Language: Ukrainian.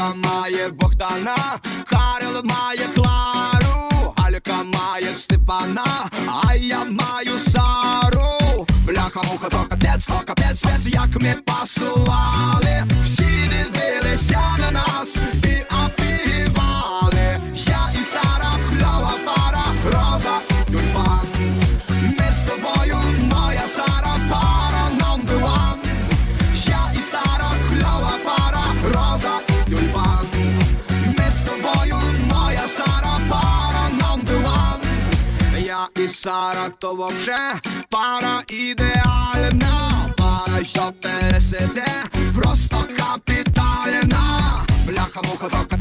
має Богдана, Карел має Клару, Алька має Степана, а я маю Сару. Бляха муха, то капець, то капець, як ми пасували. І Сара, то вообще пара ідеальна. Пара, що пересиде, просто капітальна. Бляха, муха, то